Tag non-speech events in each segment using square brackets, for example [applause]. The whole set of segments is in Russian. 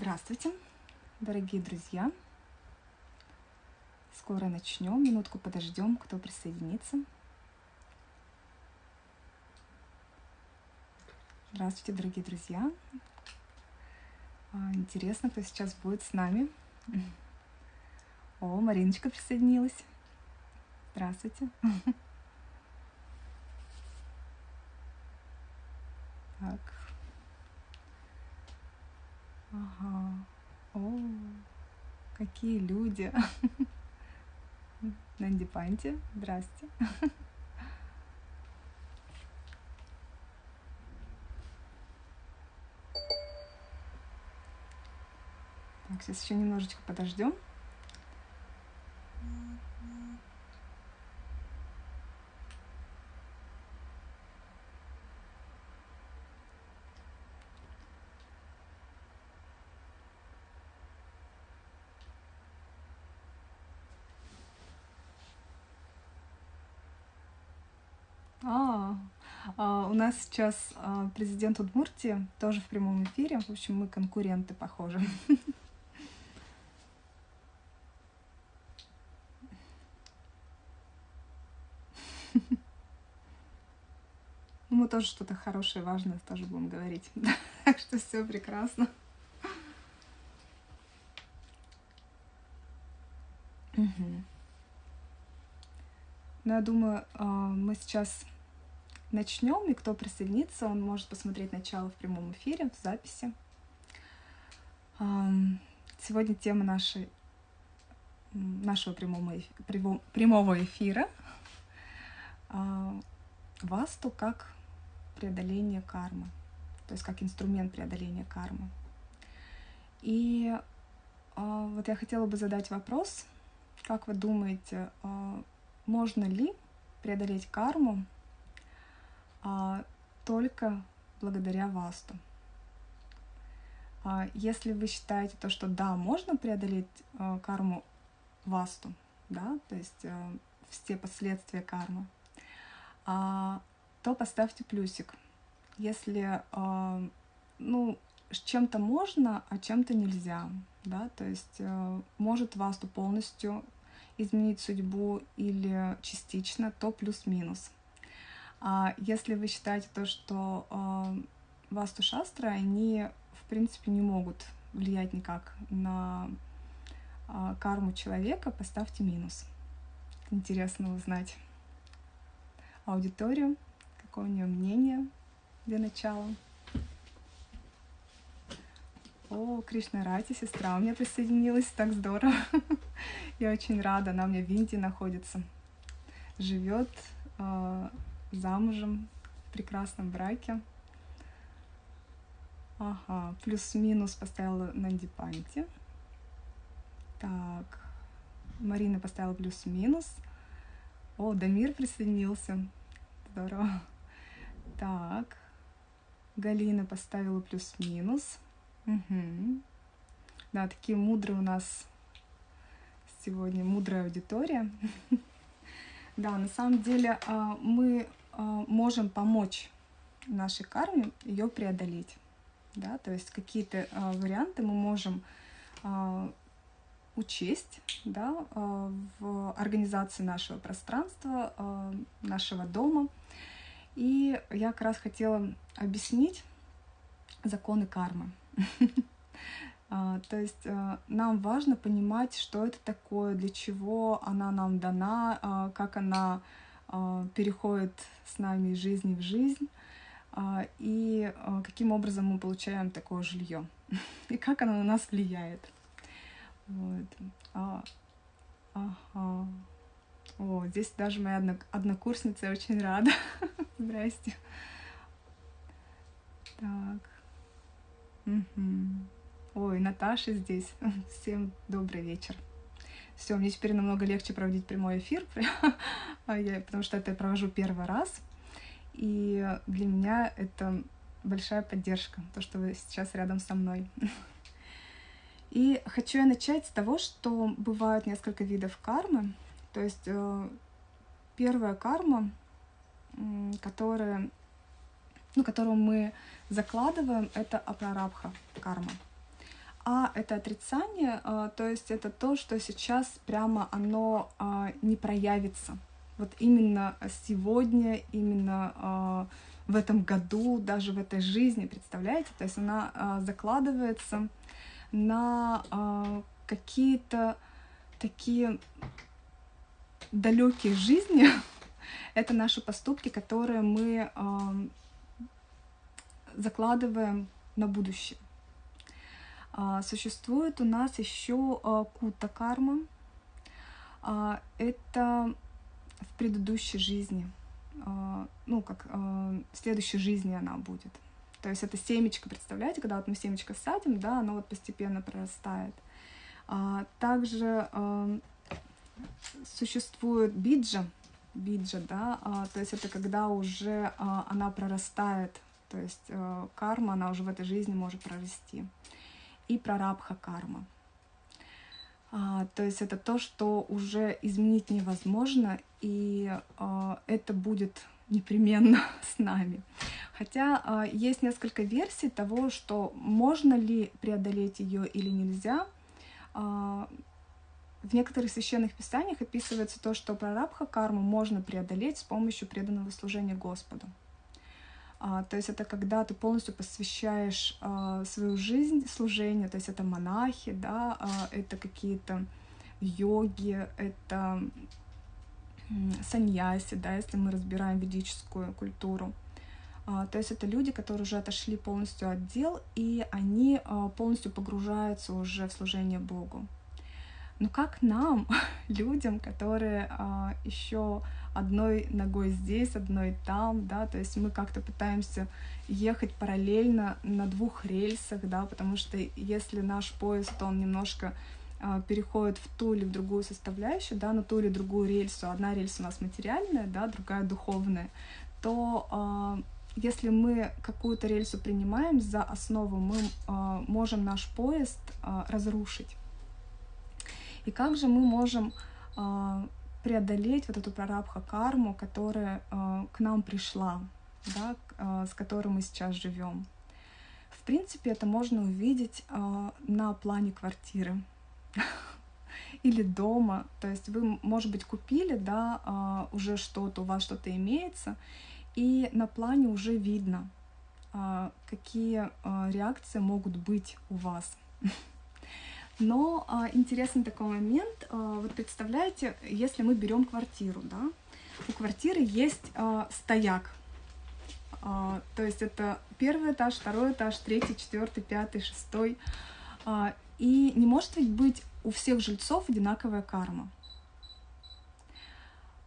Здравствуйте, дорогие друзья. Скоро начнем, минутку подождем, кто присоединится. Здравствуйте, дорогие друзья. А, интересно, кто сейчас будет с нами. О, Мариночка присоединилась. Здравствуйте. Так. О, какие люди. [laughs] Нанди Панти, здрасте. Так, сейчас еще немножечко подождем. А, а, у нас сейчас а, президент Удмуртии тоже в прямом эфире. В общем, мы конкуренты, похожи. Ну, мы тоже что-то хорошее, важное тоже будем говорить. [laughs] Так что все прекрасно. Угу. Но я думаю, а, мы сейчас начнем, и кто присоединится, он может посмотреть начало в прямом эфире, в записи. Сегодня тема нашей, нашего прямого, прямого эфира а, Васту как преодоление кармы, то есть как инструмент преодоления кармы. И а, вот я хотела бы задать вопрос, как вы думаете, можно ли преодолеть карму а, только благодаря васту? А, если вы считаете то, что да, можно преодолеть а, карму васту, да, то есть а, все последствия кармы, а, то поставьте плюсик. Если а, ну, чем-то можно, а чем-то нельзя, да, то есть э, может васту полностью изменить судьбу или частично, то плюс-минус. А если вы считаете то, что э, васту шастры, они в принципе не могут влиять никак на э, карму человека, поставьте минус. Интересно узнать аудиторию, какое у нее мнение для начала. О, Кришна Рати, сестра у меня присоединилась, так здорово. [laughs] Я очень рада, она у меня в Индии находится. Живет э, замужем в прекрасном браке. Ага, плюс-минус поставила на Дипанте. Так, Марина поставила плюс-минус. О, Дамир присоединился. Здорово. Так, Галина поставила плюс-минус. Угу. Да, такие мудрые у нас сегодня, мудрая аудитория. [laughs] Да, на самом деле а, мы можем помочь нашей карме ее преодолеть. Да, то есть какие-то а, варианты мы можем учесть да, в организации нашего пространства, нашего дома. И я как раз хотела объяснить законы кармы. [laughs] То есть э, нам важно понимать, что это такое, для чего она нам дана, как она переходит с нами из жизни в жизнь, и каким образом мы получаем такое жилье, [laughs] и как оно на нас влияет. Вот. А, ага. О, здесь даже моя однокурсница, очень рада. [laughs] Здрасте. Так. Угу. Ой, Наташа здесь. [laughs] Всем добрый вечер. Все, мне теперь намного легче проводить прямой эфир, [laughs] потому что это я провожу первый раз. И для меня это большая поддержка, то, что вы сейчас рядом со мной. [laughs] И хочу я начать с того, что бывают несколько видов кармы. То есть э, первая карма, которая ну, которую мы закладываем, это апрарабха карма. А это отрицание, то есть это то, что сейчас прямо оно не проявится. Вот именно сегодня, именно в этом году, даже в этой жизни, представляете? То есть она закладывается на какие-то такие далекие жизни. [laughs] Это наши поступки, которые мы закладываем на будущее. А, существует у нас еще а, кута карма. А, это в предыдущей жизни, ну, как в следующей жизни она будет. То есть это семечко, представляете, когда вот мы семечко садим, да, оно вот постепенно прорастает. Также существует биджа, биджа, да, то есть это когда уже она прорастает то есть карма, она уже в этой жизни может прорасти. И прарабха карма. А, то есть это то, что уже изменить невозможно, и а, это будет непременно [laughs] с нами. Хотя а, есть несколько версий того, что можно ли преодолеть ее или нельзя. А, в некоторых священных писаниях описывается то, что прарабха карму можно преодолеть с помощью преданного служения Господу. А, то есть это когда ты полностью посвящаешь а, свою жизнь служению, то есть это монахи, да, а, это какие-то йоги, это саньяси, да, если мы разбираем ведическую культуру. То есть это люди, которые уже отошли полностью от дел, и они полностью погружаются уже в служение Богу. Но как нам, [laughs] людям, которые а, еще одной ногой здесь, одной там, да, то есть мы как-то пытаемся ехать параллельно на двух рельсах, да, потому что если наш поезд, он немножко э, переходит в ту или в другую составляющую, да, на ту или другую рельсу, одна рельса у нас материальная, да, другая духовная, то э, если мы какую-то рельсу принимаем за основу, мы э, можем наш поезд э, разрушить. И как же мы можем э, преодолеть вот эту прарабха карму, которая э, к нам пришла, да, э, с которой мы сейчас живем. В принципе, это можно увидеть на плане квартиры [laughs] или дома. То есть вы, может быть, купили, да, уже что-то, у вас что-то имеется, и на плане уже видно, какие реакции могут быть у вас. [laughs] Но а, интересный такой момент. А, вот представляете, если мы берем квартиру, да, у квартиры есть а, стояк. А, то есть это первый этаж, второй этаж, третий, четвертый, пятый, шестой. А, и не может ведь быть у всех жильцов одинаковая карма.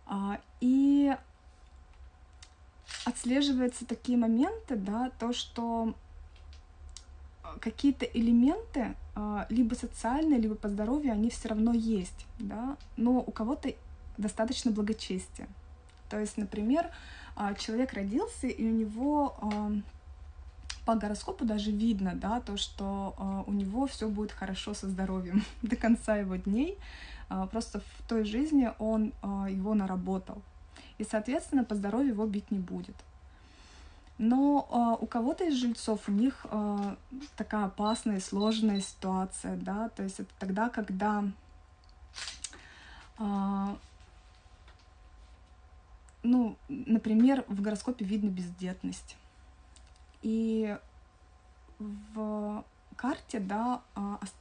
А, и отслеживаются такие моменты, да, то, что какие-то элементы, а, либо социальные, либо по здоровью, они все равно есть, да, но у кого-то достаточно благочестия. То есть, например, а, человек родился, и у него а, по гороскопу даже видно, да, то, что у него все будет хорошо со здоровьем [laughs] до конца его дней. Просто в той жизни он его наработал. И, соответственно, по здоровью его бить не будет. Но э, у кого-то из жильцов у них э, такая опасная, сложная ситуация, да, то есть это тогда, когда э, ну, например, в гороскопе видно бездетность. И в карте, да,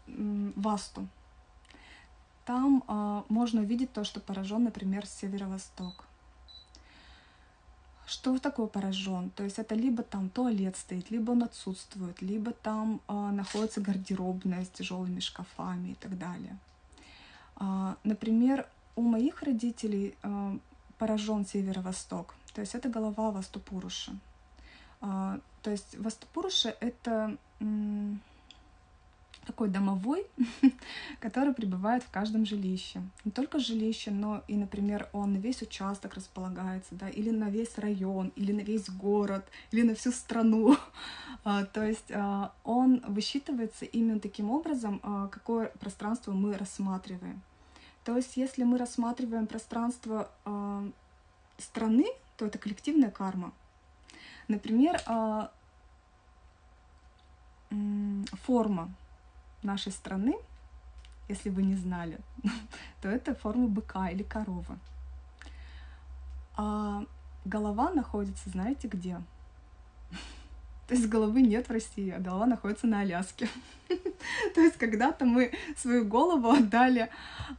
Васту, там можно увидеть то, что поражен, например, северо-восток. Что такое поражен? То есть это либо там туалет стоит, либо он отсутствует, либо там а, находится гардеробная с тяжелыми шкафами и так далее. А, например, у моих родителей а, поражен северо-восток, то есть это голова Ваступуруши. А, то есть Ваступуруша это такой домовой, [laughs] который пребывает в каждом жилище. Не только жилище, но и, например, он на весь участок располагается, да, или на весь район, или на весь город, или на всю страну. [laughs] А, то есть а, он высчитывается именно таким образом, а, какое пространство мы рассматриваем. То есть если мы рассматриваем пространство страны, то это коллективная карма. Например, форма нашей страны, если вы не знали, [laughs] то это форма быка или коровы. А голова находится, знаете где? [laughs] То есть головы нет в России, а голова находится на Аляске. [laughs] То есть когда-то мы свою голову отдали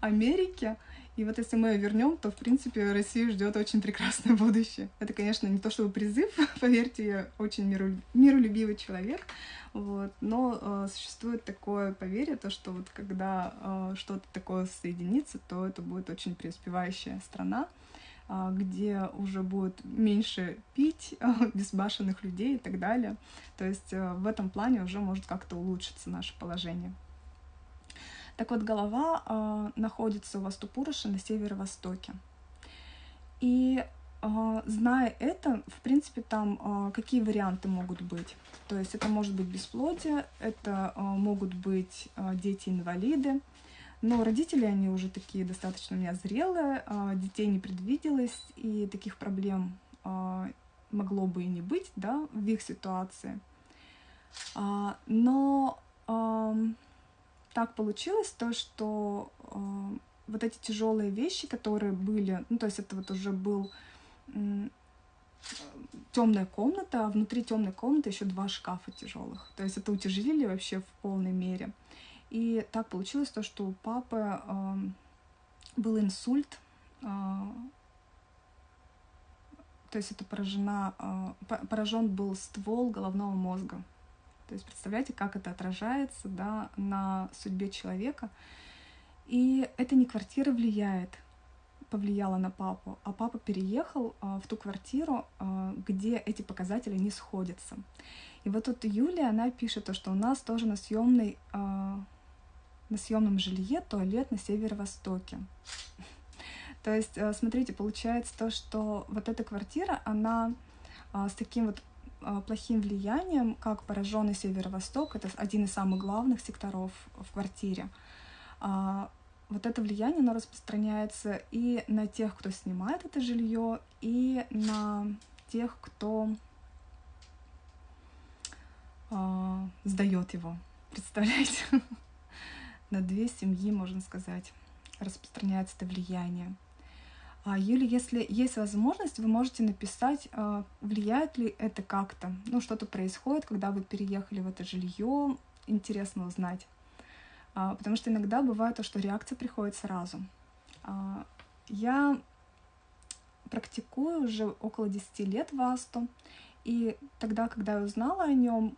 Америке, и вот если мы ее вернем, то, в принципе, Россию ждет очень прекрасное будущее. Это, конечно, не то чтобы призыв, [laughs] поверьте, я очень миру, миролюбивый человек, вот, но э, существует такое поверье, то, что вот когда э, что-то такое соединится, то это будет очень преуспевающая страна, э, где уже будет меньше пить, [laughs] безбашенных людей и так далее. То есть э, в этом плане уже может как-то улучшиться наше положение. Так вот, голова э, находится у Ваступуруша на северо-востоке. И э, зная это, в принципе, там э, какие варианты могут быть. То есть это может быть бесплодие, это э, могут быть э, дети-инвалиды, но родители, они уже такие достаточно у меня зрелые, детей не предвиделось, и таких проблем могло бы и не быть, да, в их ситуации. Но так получилось то, что э, вот эти тяжелые вещи, которые были, ну то есть это вот уже был э, темная комната, а внутри темной комнаты еще два шкафа тяжелых. То есть это утяжелили вообще в полной мере. И так получилось то, что у папы э, был инсульт, э, то есть это поражена, э, поражен был ствол головного мозга. То есть представляете, как это отражается да, на судьбе человека. И это не квартира влияет, повлияла на папу, а папа переехал а, в ту квартиру, а, где эти показатели не сходятся. И вот тут Юлия, она пишет то, что у нас тоже на съемной а, на съемном жилье туалет на северо-востоке. [laughs] То есть, смотрите, получается то, что вот эта квартира, она с таким вот плохим влиянием, как пораженный северо-восток, это один из самых главных секторов в квартире. А, вот это влияние, оно распространяется и на тех, кто снимает это жилье, и на тех, кто э, сдает его. Представляете? [laughs] на две семьи, можно сказать, распространяется это влияние. А, Юля, если есть возможность, вы можете написать, а, влияет ли это как-то. Ну, что-то происходит, когда вы переехали в это жилье, интересно узнать. А, потому что иногда бывает то, что реакция приходит сразу. Я практикую уже около 10 лет васту, и тогда, когда я узнала о нем,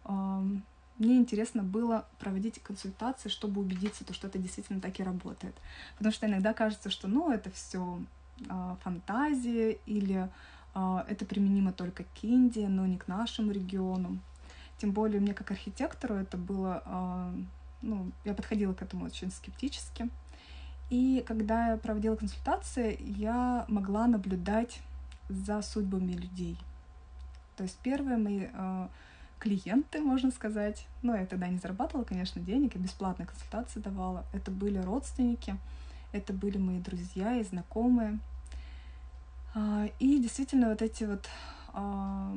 мне интересно было проводить консультации, чтобы убедиться, что это действительно так и работает. Потому что иногда кажется, что ну это все фантазии или а, это применимо только к Индии, но не к нашему региону. Тем более мне как архитектору это было, а, ну, я подходила к этому очень скептически. И когда я проводила консультации, я могла наблюдать за судьбами людей. То есть первые мои клиенты, можно сказать, ну, я тогда не зарабатывала, конечно, денег, я бесплатные консультации давала, это были родственники, это были мои друзья и знакомые. А, и действительно вот эти вот а,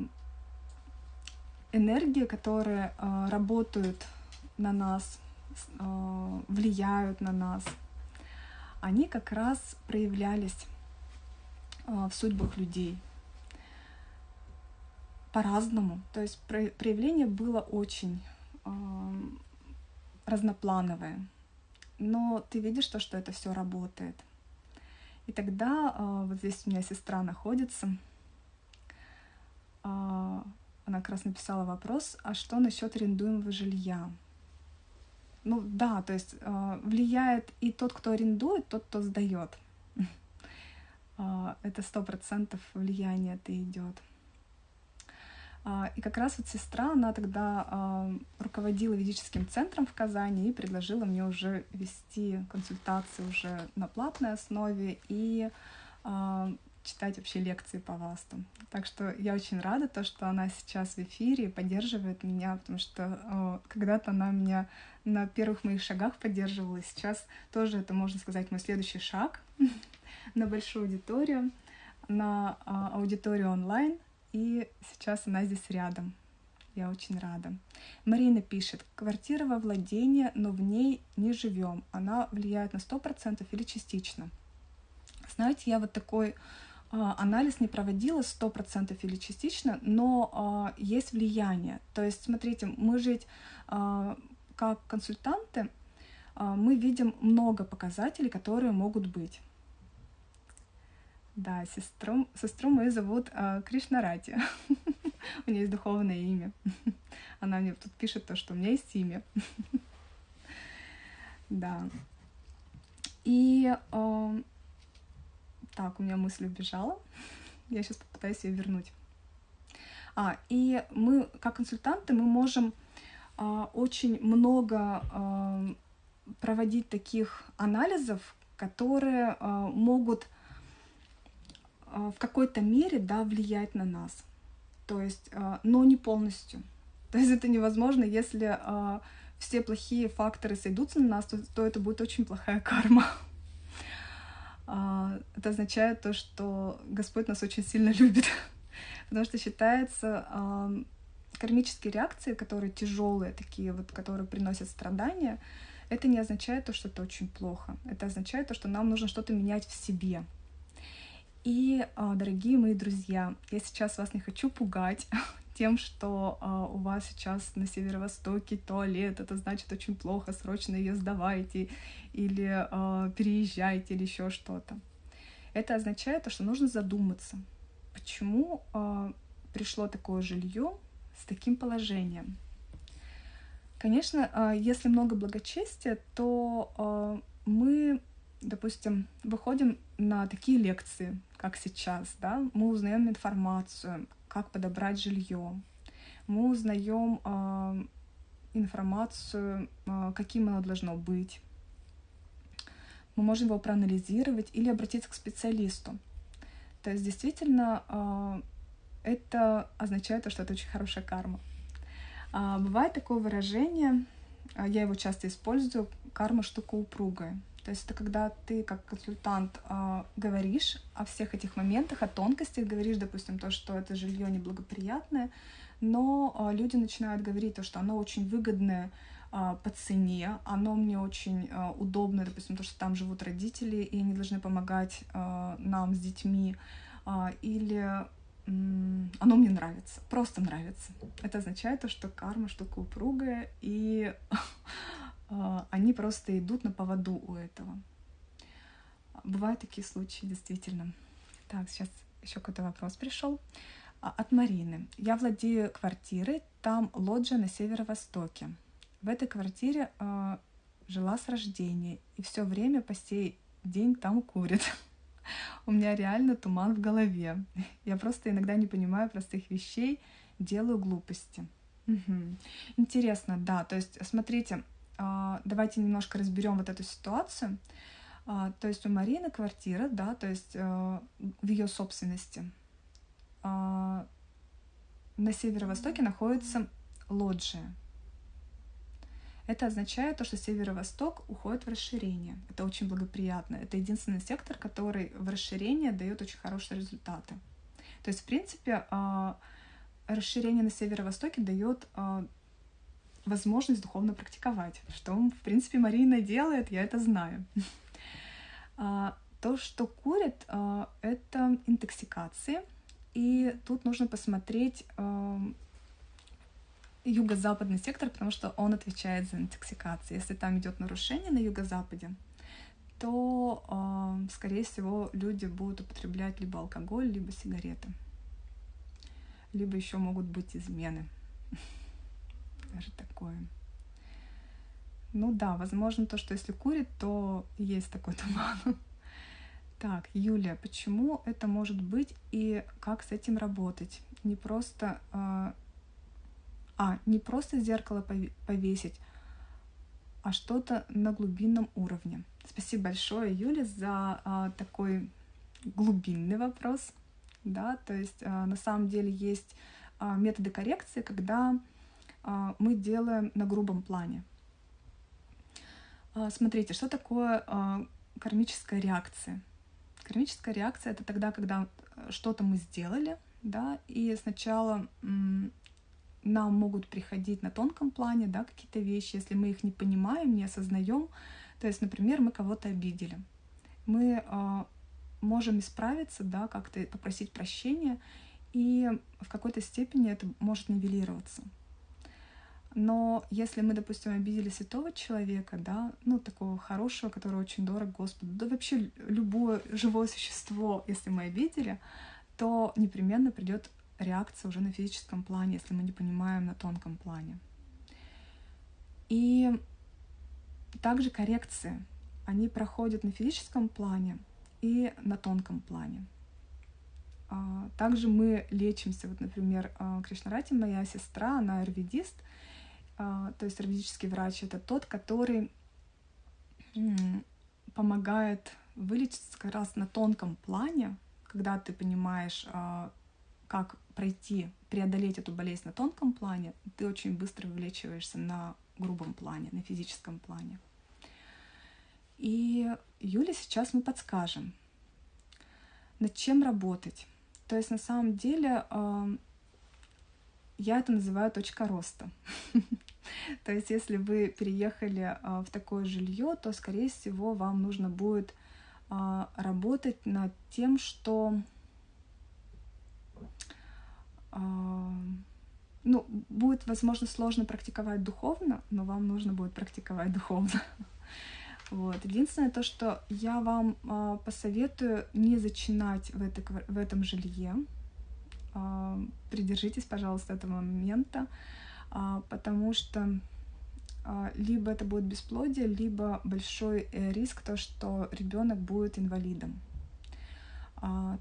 энергии, которые а, работают на нас, влияют на нас, они как раз проявлялись в судьбах людей по-разному. То есть проявление было очень разноплановое но ты видишь то, что это все работает. И тогда э, вот здесь у меня сестра находится. Э, она как раз написала вопрос, а что насчет арендуемого жилья? Ну да, то есть э, влияет и тот, кто арендует, тот, кто сдает. [laughs] Это сто процентов влияние это идет. А, и как раз вот сестра, она тогда а, руководила ведическим центром в Казани и предложила мне уже вести консультации уже на платной основе и а, читать вообще лекции по ВАСТу. Так что я очень рада, то, что она сейчас в эфире и поддерживает меня, потому что когда-то она меня на первых моих шагах поддерживала, и сейчас тоже это, можно сказать, мой следующий шаг [laughs] на большую аудиторию, на аудиторию онлайн — и сейчас она здесь рядом. Я очень рада. Марина пишет, квартира во владении, но в ней не живем. Она влияет на 100% или частично? Знаете, я вот такой а, анализ не проводила 100% или частично, но а, есть влияние. То есть, смотрите, мы же а, как консультанты, мы видим много показателей, которые могут быть. Да, сестру, сестру мою зовут э, Кришнарати. [laughs] у нее есть духовное имя. [laughs] Она мне тут пишет то, что у меня есть имя. [laughs] да. И э, так, у меня мысль убежала. Я сейчас попытаюсь ее вернуть. А, и мы, как консультанты, мы можем э, очень много э, проводить таких анализов, которые э, могут в какой-то мере да, влиять на нас. То есть, но не полностью. [laughs] То есть это невозможно, если все плохие факторы сойдутся на нас, то, то это будет очень плохая [laughs] карма. Это означает то, что Господь нас очень сильно [laughs] любит. Потому что считается кармические реакции, которые тяжелые, такие вот, которые приносят страдания, это не означает то, что это очень плохо. Это означает то, что нам нужно что-то менять в себе. И, а, дорогие мои друзья, я сейчас вас не хочу пугать [laughs] тем, что а, у вас сейчас на северо-востоке туалет, это значит очень плохо, срочно ее сдавайте или а, переезжайте или еще что-то. Это означает то, что нужно задуматься, почему пришло такое жилье с таким положением. Конечно, если много благочестия, то мы допустим, выходим на такие лекции, как сейчас, да, мы узнаем информацию, как подобрать жилье, мы узнаем э, информацию, э, каким оно должно быть. Мы можем его проанализировать или обратиться к специалисту. То есть действительно э, это означает, что это очень хорошая карма. А, бывает такое выражение, я его часто использую, карма штука упругая. То есть это когда ты как консультант э, говоришь о всех этих моментах, о тонкостях, говоришь, допустим, то, что это жилье неблагоприятное, но э, люди начинают говорить то, что оно очень выгодное э, по цене, оно мне очень э, удобно, допустим, то, что там живут родители, и они должны помогать нам с детьми, или оно мне нравится, просто нравится. Это означает то, что карма штука упругая, и А, [laughs] они просто идут на поводу у этого. Бывают такие случаи, действительно. Так, сейчас еще какой-то вопрос пришел. А, от Марины. Я владею квартирой, там лоджия на северо-востоке. В этой квартире э, жила с рождения, и все время по сей день там курит. [laughs] У меня реально туман в голове. [laughs] Я просто иногда не понимаю простых вещей, делаю глупости. Угу. Интересно, да. То есть, смотрите, а, давайте немножко разберем вот эту ситуацию. А, то есть у Марины квартира, да, то есть э, в ее собственности. А, на северо-востоке находится лоджия. Это означает то, что северо-восток уходит в расширение. Это очень благоприятно. Это единственный сектор, который в расширение дает очень хорошие результаты. То есть, в принципе, расширение на северо-востоке дает возможность духовно практиковать, что, в принципе, Марина делает, я это знаю. [laughs] А, то, что курит, а, это интоксикации, и тут нужно посмотреть а, юго-западный сектор, потому что он отвечает за интоксикации. Если там идет нарушение на юго-западе, то, скорее всего, люди будут употреблять либо алкоголь, либо сигареты. Либо еще могут быть измены даже такое. Ну да, возможно, то, что если курит, то есть такой [laughs] туман. Так, Юлия, почему это может быть и как с этим работать? Не просто... Э, а, не просто зеркало повесить, а что-то на глубинном уровне. Спасибо большое, Юля, за э, такой глубинный вопрос. Да, то есть э, на самом деле есть э, методы коррекции, когда а, мы делаем на грубом плане. А, смотрите, что такое а, кармическая реакция? Кармическая реакция — это тогда, когда что-то мы сделали, да, и сначала нам могут приходить на тонком плане, да, какие-то вещи, если мы их не понимаем, не осознаем. То есть, например, мы кого-то обидели. Мы э, можем исправиться, да, как-то попросить прощения, и в какой-то степени это может нивелироваться. Но если мы, допустим, обидели святого человека, да, ну, такого хорошего, который очень дорог Господу, да вообще любое живое существо, если мы обидели, то непременно придет реакция уже на физическом плане, если мы не понимаем на тонком плане. И также коррекции, они проходят на физическом плане и на тонком плане. А, также мы лечимся, вот, например, а, Кришнарати, моя сестра, она аюрведист, то есть аюрведический врач, это тот, который помогает вылечиться как раз на тонком плане, когда ты понимаешь, как пройти, преодолеть эту болезнь на тонком плане, ты очень быстро вылечиваешься на грубом плане, на физическом плане. И Юле сейчас мы подскажем, над чем работать. То есть на самом деле я это называю точка роста. [laughs] То есть если вы переехали а, в такое жилье, то, скорее всего, вам нужно будет а, работать над тем, что ну, будет, возможно, сложно практиковать духовно, но вам нужно будет практиковать духовно. [laughs] Вот. Единственное то, что я вам посоветую не зачинать в, это, в этом жилье. Э, придержитесь, пожалуйста, этого момента, э, потому что э, либо это будет бесплодие, либо большой э, риск то, что ребенок будет инвалидом.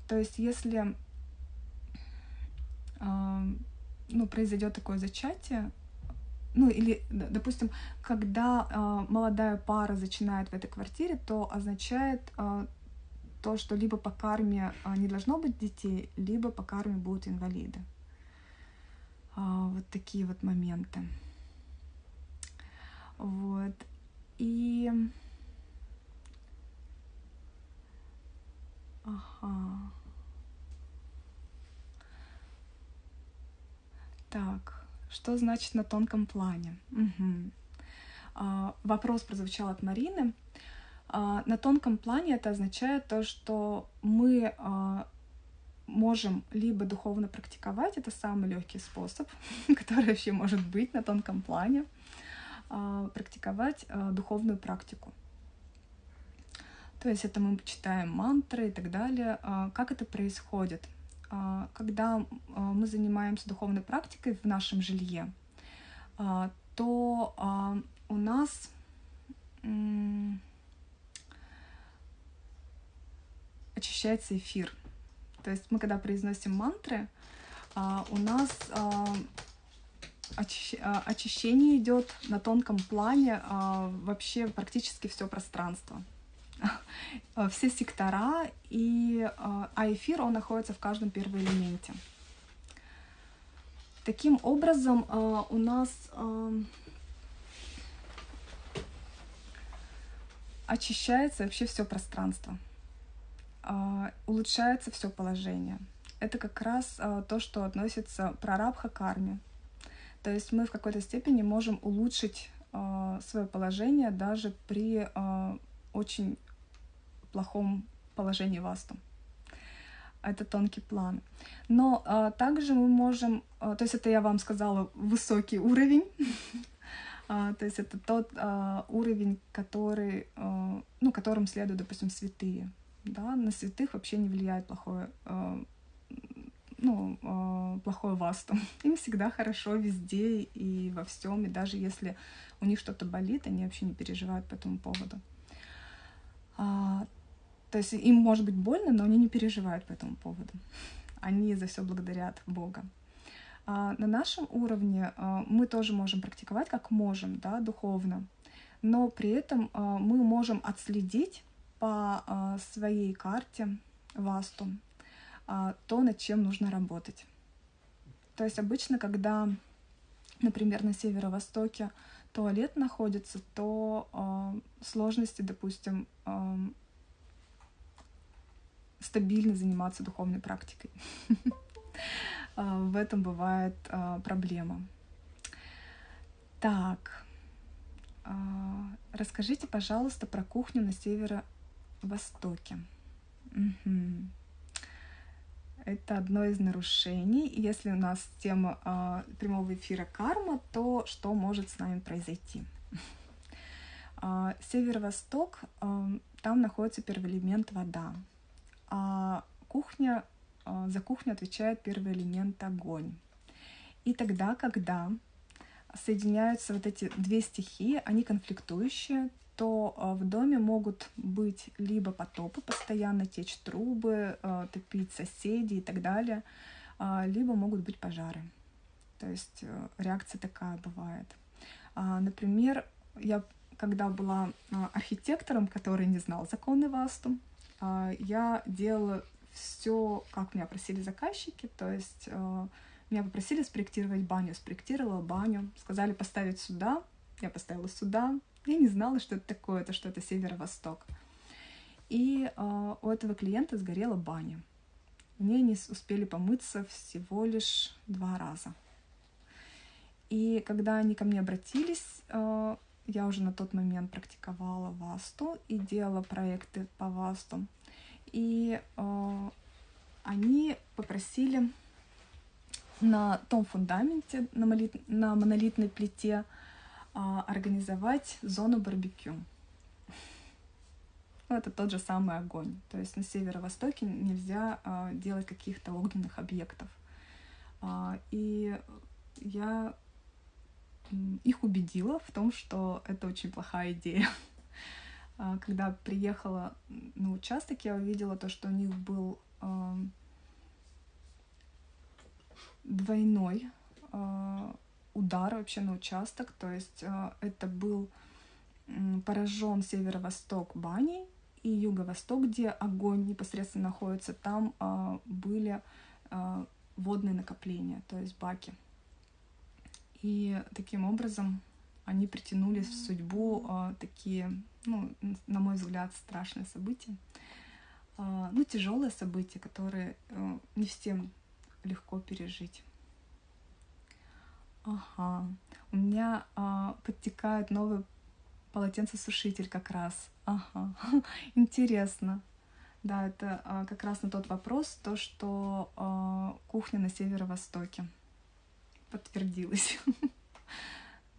То есть, если ну, произойдет такое зачатие, ну или, допустим, когда молодая пара начинает в этой квартире, то означает то, что либо по карме э, не должно быть детей, либо по карме будут инвалиды. Э, вот такие вот моменты. Вот. И... Ага. Так, что значит на тонком плане? Угу. А, вопрос прозвучал от Марины. А, на тонком плане это означает то, что мы а, можем либо духовно практиковать, это самый легкий способ, [laughs] который вообще может быть на тонком плане, а, практиковать духовную практику. То есть это мы читаем мантры и так далее. Как это происходит? Когда мы занимаемся духовной практикой в нашем жилье, то у нас очищается эфир. То есть мы, когда произносим мантры, у нас очищение идет на тонком плане вообще практически все пространство. [laughs] Все сектора, и, а эфир, он находится в каждом первоэлементе. Таким образом, у нас очищается вообще все пространство, улучшается все положение. Это как раз то, что относится прарабха карме. То есть мы в какой-то степени можем улучшить свое положение даже при очень плохом положении васту. Это тонкий план. Но а, также мы можем, а, то есть это я вам сказала, высокий уровень, [laughs] а, то есть это тот а, уровень, который, а, ну, которым следуют, допустим, святые. Да? На святых вообще не влияет плохое, а, ну, а, плохое васту. [laughs] Им всегда хорошо везде и во всем, и даже если у них что-то болит, они вообще не переживают по этому поводу. А, то есть им может быть больно, но они не переживают по этому поводу. Они за все благодарят Бога. А на нашем уровне а, мы тоже можем практиковать как можем, да, духовно, но при этом а, мы можем отследить по а, своей карте васту а, то, над чем нужно работать. То есть обычно, когда, например, на северо-востоке туалет находится, то э, сложности, допустим, стабильно заниматься духовной практикой. [laughs] в этом бывает проблема. Так, расскажите, пожалуйста, про кухню на северо-востоке. Угу. Это одно из нарушений. Если у нас тема э, прямого эфира карма, то что может с нами произойти? Э, [laughs] Северо-восток, э, там находится первый элемент вода. А кухня, э, за кухню отвечает первый элемент огонь. И тогда, когда соединяются вот эти две стихии, они конфликтующие, то а, в доме могут быть либо потопы, постоянно течь трубы, а, топить соседей и так далее, а, либо могут быть пожары. То есть э, реакция такая бывает. Например, я когда была архитектором, который не знал законы ВАСТу, я делала все, как меня просили заказчики, то есть меня попросили спроектировать баню, спроектировала баню, сказали поставить сюда, я поставила сюда, я не знала, что это такое, это что это северо-восток. И э, у этого клиента сгорела баня. В ней не успели помыться всего лишь два раза. И когда они ко мне обратились, э, я уже на тот момент практиковала васту и делала проекты по васту. И э, они попросили на том фундаменте, на, молит, на монолитной плите, организовать зону барбекю. Ну, это тот же самый огонь. То есть на северо-востоке нельзя а, делать каких-то огненных объектов. А, и я их убедила в том, что это очень плохая идея. Когда приехала на участок, я увидела то, что у них был двойной удар вообще на участок, то есть э, это был поражен северо-восток бани и юго-восток, где огонь непосредственно находится, там э, были э, водные накопления, то есть баки. И таким образом они притянули в судьбу такие, ну, на мой взгляд, страшные события. Ну, тяжелые события, которые не всем легко пережить. Ага. У меня а, подтекает новый полотенцесушитель как раз. Ага. [laughs] Интересно. Да, это а, как раз на тот вопрос, то, что а, кухня на северо-востоке подтвердилась. [laughs]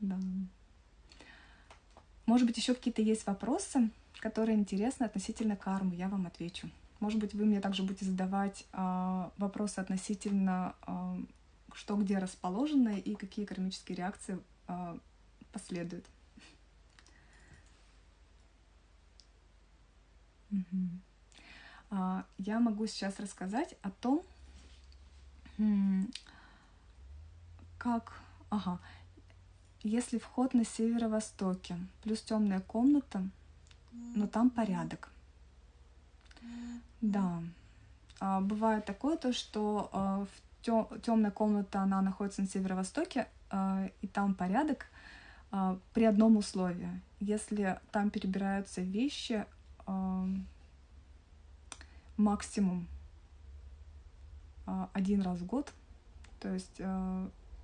Да. Может быть, еще какие-то есть вопросы, которые интересны относительно кармы, я вам отвечу. Может быть, вы мне также будете задавать а, вопросы относительно а, что где расположено и какие кармические реакции э, последуют. Угу. Я могу сейчас рассказать о том, как, ага, если вход на северо-востоке плюс темная комната, но там порядок. Да, а, бывает такое то, что в темная комната, она находится на северо-востоке, а, и там порядок а, при одном условии. Если там перебираются вещи а, максимум один раз в год, то есть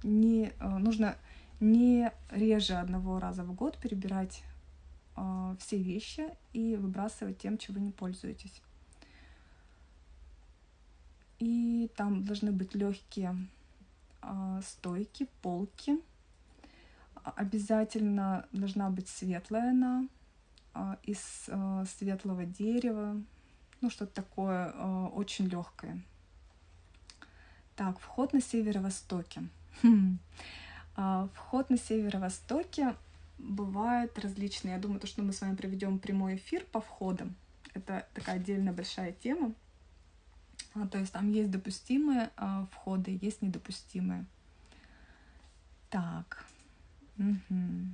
не нужно не реже одного раза в год перебирать все вещи и выбрасывать тем, вы не пользуетесь и там должны быть легкие э, стойки, полки. Обязательно должна быть светлая она э, из светлого дерева, ну что-то такое очень легкое. Так, вход на северо-востоке. Хм. Вход на северо-востоке бывает различный. Я думаю, то, что мы с вами проведем прямой эфир по входам. Это такая отдельная большая тема. А, то есть там есть допустимые а, входы, есть недопустимые. Так. Угу.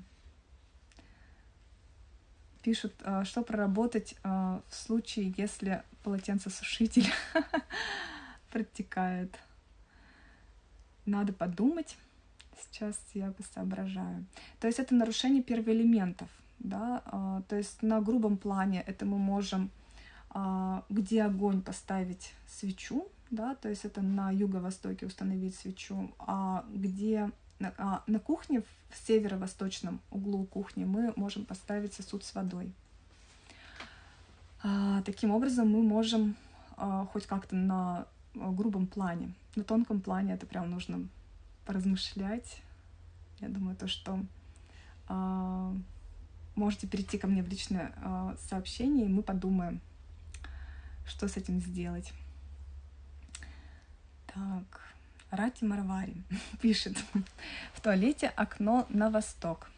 Пишут, а, что проработать в случае, если полотенцесушитель [laughs] протекает. Надо подумать. Сейчас я соображаю. То есть это нарушение первоэлементов. Да? То есть на грубом плане это мы можем где огонь поставить свечу, да, то есть это на юго-востоке установить свечу, а где а, на кухне в северо-восточном углу кухни мы можем поставить сосуд с водой. А, таким образом мы можем а, хоть как-то на грубом плане, на тонком плане это прям нужно поразмышлять. Я думаю, то, что а, можете перейти ко мне в личное а, сообщение, и мы подумаем, что с этим сделать. Так, Рати Марвари [laughs] пишет. В туалете окно на восток.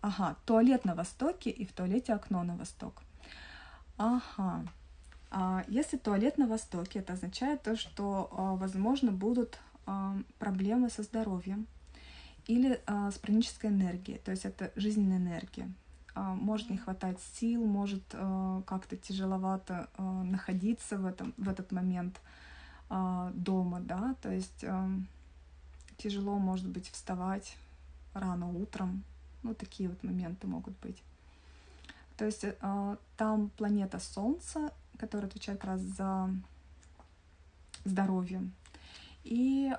Ага, туалет на востоке и в туалете окно на восток. Ага. А если туалет на востоке, это означает то, что, а, возможно, будут а, проблемы со здоровьем или а, с пранической энергией, то есть это жизненная энергия. Может не хватать сил, может как-то тяжеловато находиться в, этом, в этот момент дома, да, то есть тяжело, может быть, вставать рано утром, ну, такие вот моменты могут быть. То есть э, там планета Солнце, которая отвечает раз за здоровье. И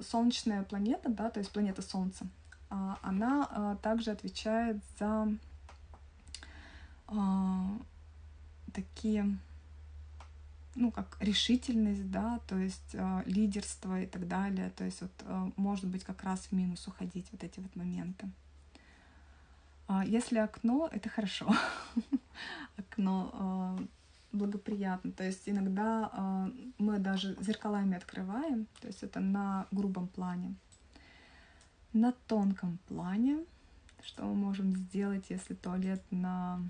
солнечная планета, да, то есть планета Солнца, она э, также отвечает за э, такие, ну, как решительность, да, то есть лидерство и так далее. То есть вот может быть как раз в минус уходить вот эти вот моменты. А, если окно, это хорошо. [laughs] окно а, благоприятно. То есть иногда а, мы даже зеркалами открываем, то есть это на грубом плане. На тонком плане, что мы можем сделать, если туалет на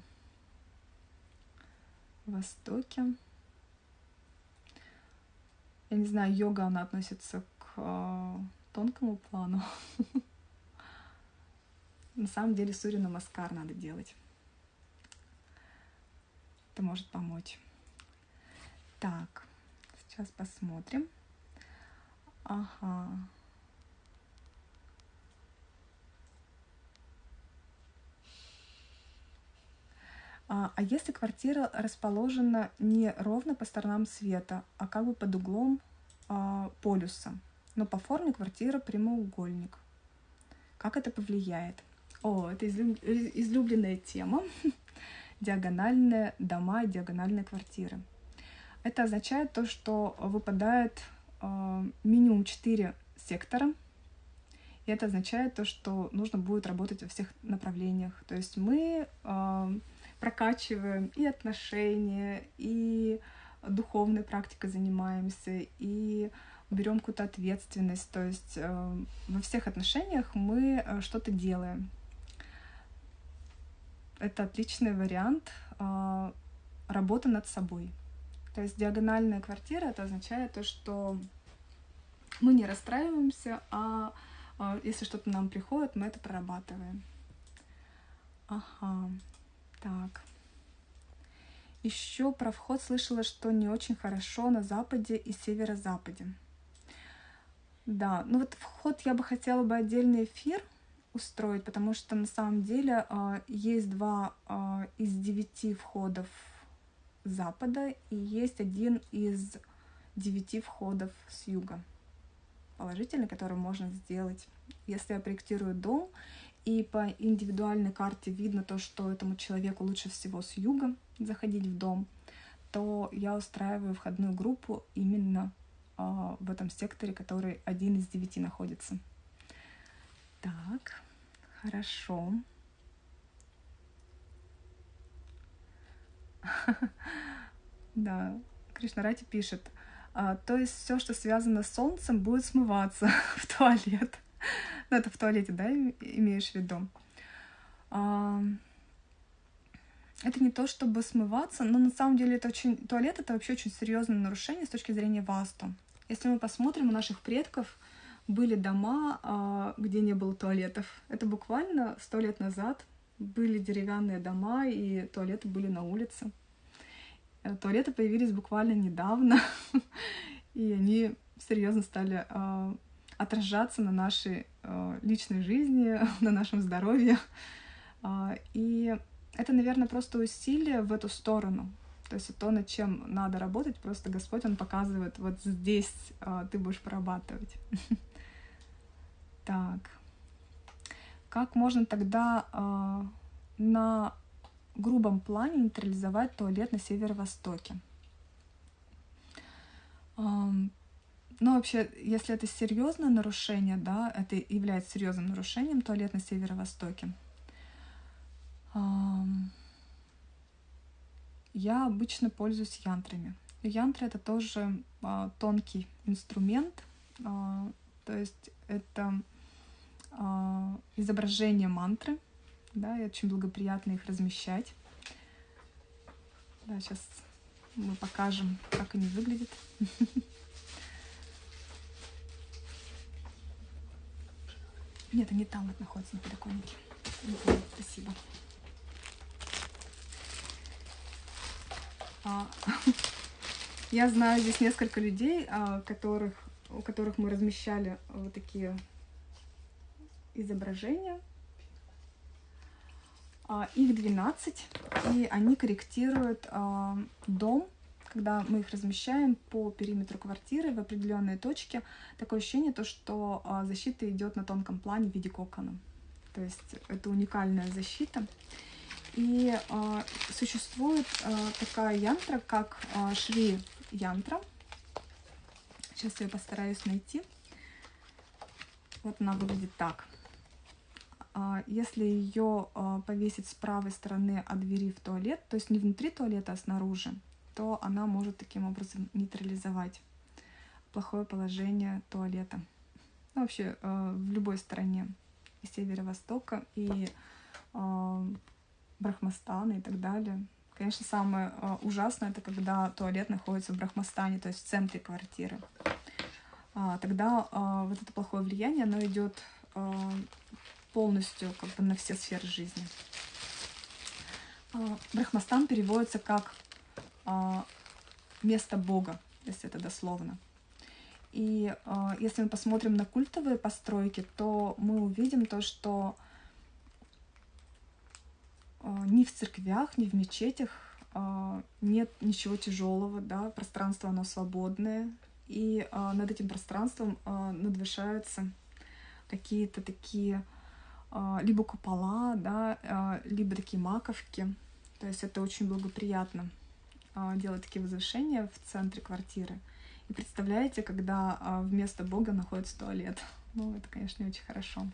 востоке. Я не знаю, йога, она относится к тонкому плану. [laughs] На самом деле Сурья Намаскар надо делать. Это может помочь. Так, сейчас посмотрим. Ага. А, а если квартира расположена не ровно по сторонам света, а как бы под углом а, полюса, но по форме квартира прямоугольник, как это повлияет? О, это излюбленная тема. [laughs] Диагональные дома диагональные квартиры. Это означает то, что выпадает э, минимум 4 сектора. И это означает то, что нужно будет работать во всех направлениях. То есть мы э, прокачиваем и отношения, и духовной практикой занимаемся, и берем какую-то ответственность. То есть э, во всех отношениях мы э, что-то делаем это отличный вариант э, работы над собой. То есть диагональная квартира это означает то, что мы не расстраиваемся, а э, если что-то нам приходит, мы это прорабатываем. Ага, так. Еще про вход слышала, что не очень хорошо на западе и северо-западе. Да, ну вот вход я бы хотела бы отдельный эфир устроить, потому что на самом деле э, есть два э, из девяти входов запада и есть один из девяти входов с юга положительный, который можно сделать. Если я проектирую дом, и по индивидуальной карте видно то, что этому человеку лучше всего с юга заходить в дом, то я устраиваю входную группу именно э, в этом секторе, который один из девяти находится. Так, хорошо. [laughs] Да, Кришнарати пишет, а, то есть все, что связано с солнцем, будет смываться [laughs] в туалет. Ну, это в туалете, да, имеешь в виду? А, это не то, чтобы смываться, но на самом деле это очень... Туалет — это вообще очень серьезное нарушение с точки зрения васту. Если мы посмотрим у наших предков, были дома, а, где не было туалетов. Это буквально сто лет назад были деревянные дома, и туалеты были на улице. Э, туалеты появились буквально недавно, [laughs] и они серьезно стали а, отражаться на нашей а, личной жизни, [laughs] на нашем здоровье. И это, наверное, просто усилие в эту сторону. То есть то, над чем надо работать, просто Господь, Он показывает, вот здесь а, ты будешь прорабатывать. [laughs] Так. Как можно тогда а, на грубом плане нейтрализовать туалет на северо-востоке? Ну, вообще, если это серьезное нарушение, да, это является серьезным нарушением туалет на северо-востоке, я обычно пользуюсь янтрами. Янтры это тоже а, тонкий инструмент, а, то есть это а, изображение мантры, да, и очень благоприятно их размещать. Да, сейчас мы покажем, как они выглядят. [laughs] Нет, они там вот находятся на подоконнике. Спасибо. А, [laughs] я знаю здесь несколько людей, а, которых, у которых мы размещали вот такие изображения. А, их 12, и они корректируют дом, когда мы их размещаем по периметру квартиры в определенные точки. Такое ощущение, то, что защита идет на тонком плане в виде кокона. То есть это уникальная защита. И э, существует э, такая янтра, как э, Шри янтра. Сейчас я постараюсь найти. Вот она выглядит так. Если ее повесить с правой стороны от двери в туалет, то есть не внутри туалета, а снаружи, то она может таким образом нейтрализовать плохое положение туалета. Ну, вообще в любой стороне и северо-востока, и Брахмастана и так далее. Конечно, самое э, ужасное это когда туалет находится в Брахмастане, то есть в центре квартиры. А, тогда а, вот это плохое влияние, оно идет а, полностью как бы на все сферы жизни. А, Брахмастан переводится как место Бога, если это дословно. И э, если мы посмотрим на культовые постройки, то мы увидим то, что а, ни в церквях, ни в мечетях а, нет ничего тяжелого, да, пространство оно свободное, и а, над этим пространством надвышаются какие-то такие либо купола, да, либо такие маковки. То есть это очень благоприятно делать такие возвышения в центре квартиры. И представляете, когда вместо Бога находится туалет. [laughs] Ну, это, конечно, не очень хорошо.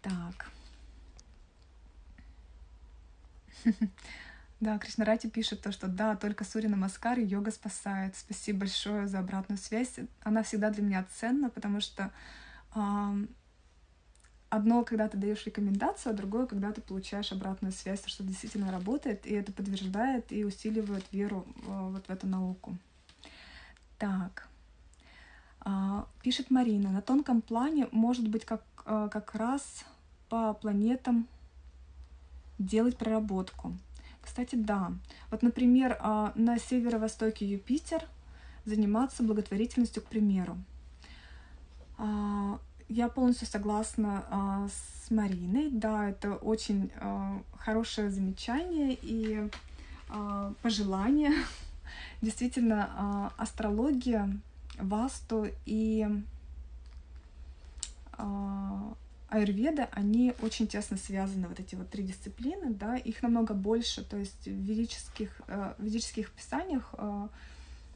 Так. [laughs] Да, Кришнарати пишет то, что да, только Сурина Маскар и йога спасает. Спасибо большое за обратную связь. Она всегда для меня ценна, потому что одно, когда ты даешь рекомендацию, а другое, когда ты получаешь обратную связь, что действительно работает, и это подтверждает и усиливает веру э, вот в эту науку. Так. Э, пишет Марина, на тонком плане может быть как, э, как раз по планетам делать проработку. Кстати, да. Вот, например, а, на северо-востоке Юпитер заниматься благотворительностью, к примеру. А, я полностью согласна а, с Мариной. Да, это очень хорошее замечание и пожелание. [laughs] Действительно, астрология, васту и аюрведа, они очень тесно связаны, вот эти вот три дисциплины, да, их намного больше, то есть в ведических, э, в ведических писаниях э,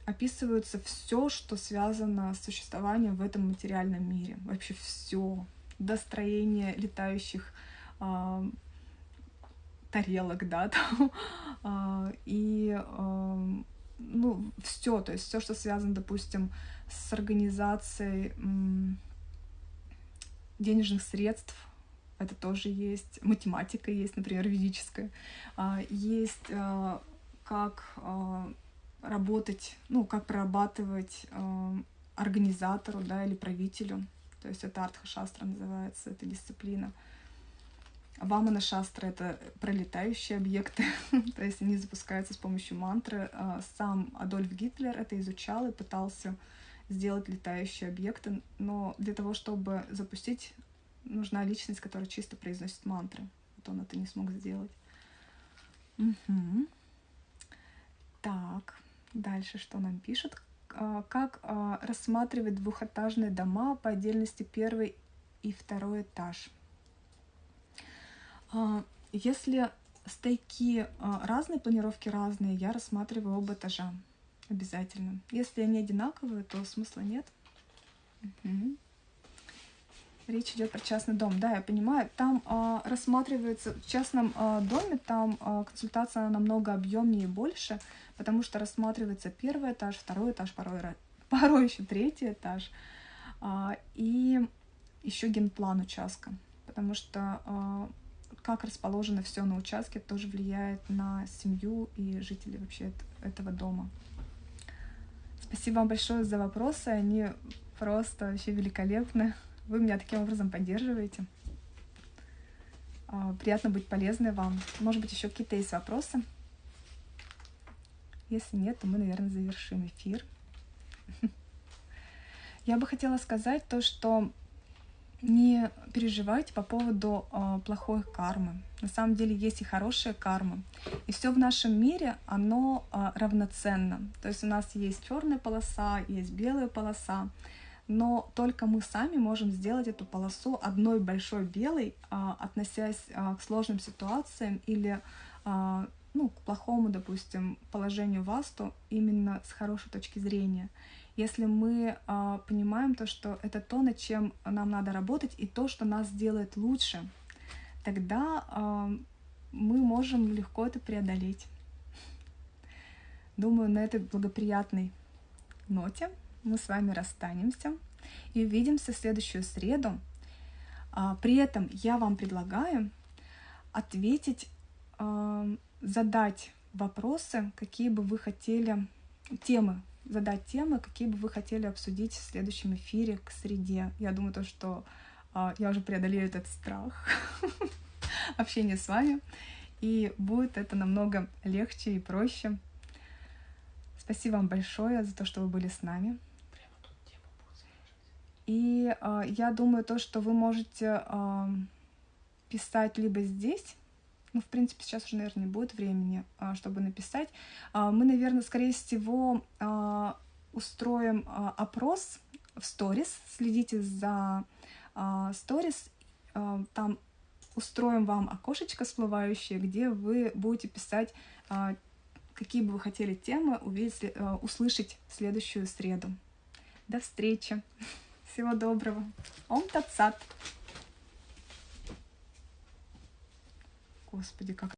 описывается все, что связано с существованием в этом материальном мире, вообще все, до строения летающих э, тарелок, да, [laughs] там, э, и э, ну, все, то есть все, что связано, допустим, с организацией денежных средств, это тоже есть, математика есть, например, ведическая, а, есть а, как а, работать, ну, как прорабатывать организатору, да, или правителю, то есть это артха-шастра называется, эта дисциплина. Вамана шастра — это пролетающие объекты, [laughs] то есть они запускаются с помощью мантры. Сам Адольф Гитлер это изучал и пытался сделать летающие объекты, но для того, чтобы запустить, нужна личность, которая чисто произносит мантры. Вот он это не смог сделать. Угу. Так, дальше что нам пишут? А, как а, рассматривать двухэтажные дома по отдельности первый и второй этаж? А, если стейки разные, планировки разные, я рассматриваю оба этажа обязательно. Если они одинаковые, то смысла нет. Угу. Речь идет про частный дом. Да, я понимаю. Там э, рассматривается в частном э, доме, там э, консультация намного объемнее и больше, потому что рассматривается первый этаж, второй этаж, порой, [laughs] порой еще третий этаж. Э, и еще генплан участка, потому что э, как расположено все на участке тоже влияет на семью и жителей вообще этого дома. Спасибо вам большое за вопросы, они просто вообще великолепны. Вы меня таким образом поддерживаете. А, приятно быть полезной вам. Может быть, еще какие-то есть вопросы? Если нет, то мы, наверное, завершим эфир. [laughs] Я бы хотела сказать то, что не переживайте по поводу э, плохой кармы. На самом деле есть и хорошая карма. И все в нашем мире, оно э, равноценно. То есть у нас есть черная полоса, есть белая полоса но только мы сами можем сделать эту полосу одной большой белой, а, относясь а, к сложным ситуациям или а, ну, к плохому, допустим, положению васту именно с хорошей точки зрения. Если мы понимаем то, что это то, над чем нам надо работать, и то, что нас делает лучше, тогда мы можем легко это преодолеть. Думаю, на этой благоприятной ноте мы с вами расстанемся и увидимся в следующую среду. А, при этом я вам предлагаю ответить, а, задать вопросы, какие бы вы хотели, темы, задать темы, какие бы вы хотели обсудить в следующем эфире к среде. Я думаю, то, что а, я уже преодолею этот страх [laughs] общения с вами, и будет это намного легче и проще. Спасибо вам большое за то, что вы были с нами. И э, я думаю, то, что вы можете э, писать либо здесь, ну, в принципе, сейчас уже, наверное, не будет времени, э, чтобы написать. Э, мы, наверное, скорее всего, э, устроим э, опрос в сторис. Следите за сторис. Э, э, там устроим вам окошечко всплывающее, где вы будете писать, э, какие бы вы хотели темы увидеть, услышать в следующую среду. До встречи! Всего доброго. Ом Татсат. Господи, как